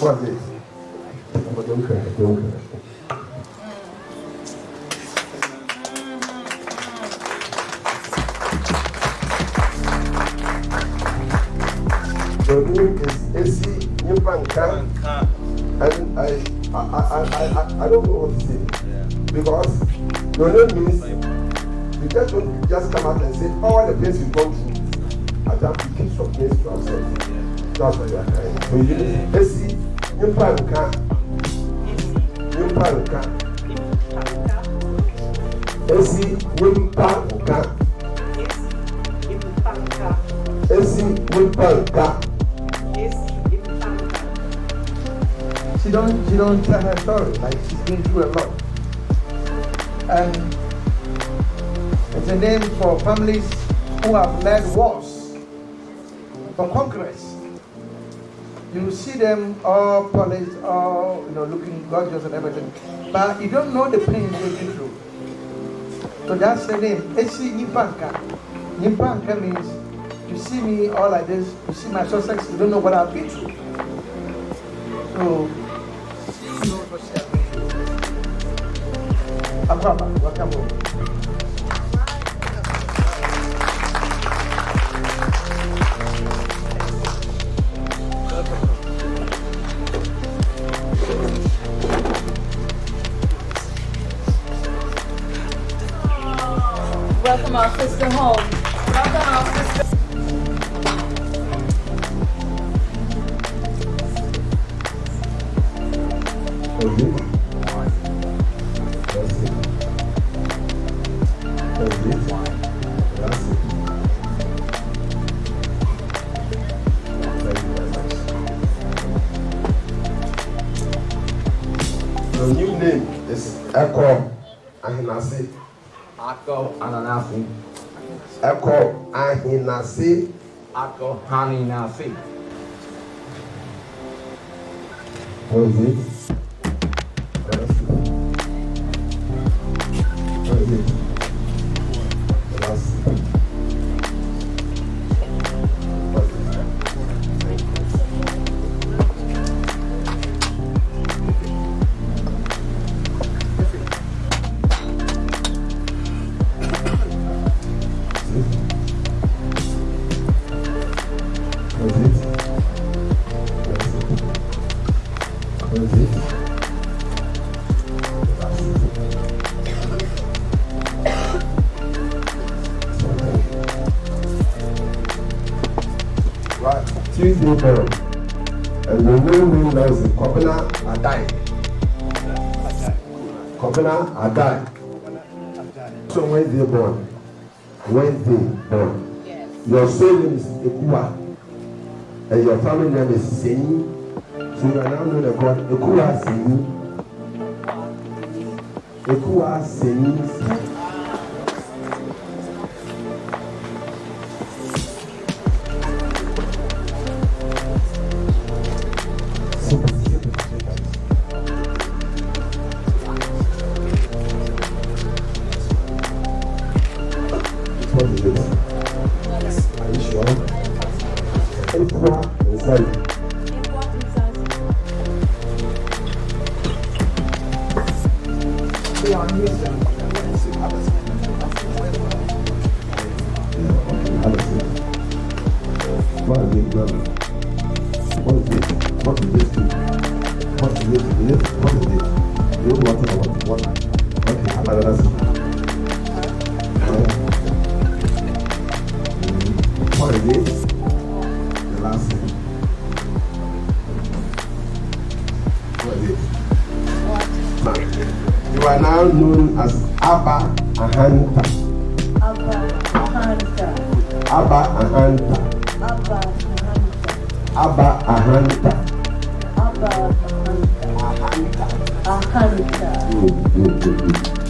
What's? But don't cry, don't cry. Your name is Esi Nyimpanka, and I, I, I, I, I, don't know what to say because your name means you just don't just come out and say all the things you've gone through. I have to keep some things to ourselves. That's what you are trying. So you need Esi Nyimpanka, Nyimpanka, Esi Nyimpanka, Esi Nyimpanka. She don't she don't tell her story. Like she's been through a lot. And it's a name for families who have led wars for conquerors. You see them all polished, all you know, looking gorgeous and everything, but you don't know the pain they've been through. So that's the name. Esi Nipanka. Nipanka means you see me all like this, you see my success, you don't know what I've been through. So been welcome home. Welcome our sister home. Welcome our sister. That's it. That's it. You. Your new name is Echo Ahinase. akɔ ananasi ɛkɔ ahinase akɔ haninase. Pois. Tuesday born. And the new name now is Kobina Adai. Kobina Adai. So Wednesday born. Wednesday born. Your soul name is Ekua. And your family name is Seni. So you are now known as God. Ekua Seni. Ekua Seni. What is this? This? It? You don't want to know what? What? Okay, I'm not gonna. What is it? now known as Abba Ahanta. Abba Ahanta. Abba Ahanta. Abba Ahanta. Abba Ahanta. Abba Ahanta. Ahanta. Ahanta. Good, good, good, good.